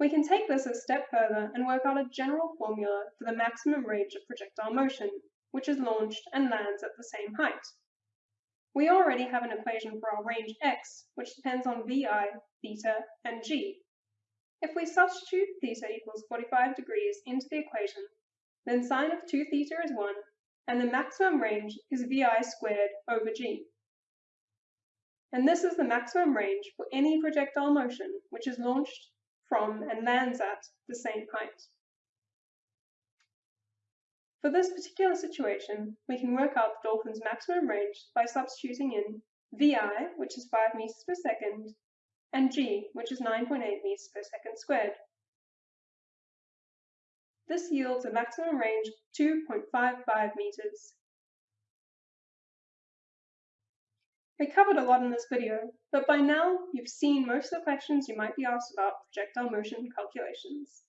We can take this a step further and work out a general formula for the maximum range of projectile motion, which is launched and lands at the same height. We already have an equation for our range x, which depends on vi, theta, and g. If we substitute theta equals 45 degrees into the equation, then sine of 2 theta is 1, and the maximum range is vi squared over g. And this is the maximum range for any projectile motion which is launched from and lands at the same height. For this particular situation, we can work out the dolphin's maximum range by substituting in vi, which is 5 meters per second, and g, which is 9.8 meters per second squared. This yields a maximum range of 2.55 meters. We covered a lot in this video, but by now you've seen most of the questions you might be asked about projectile motion calculations.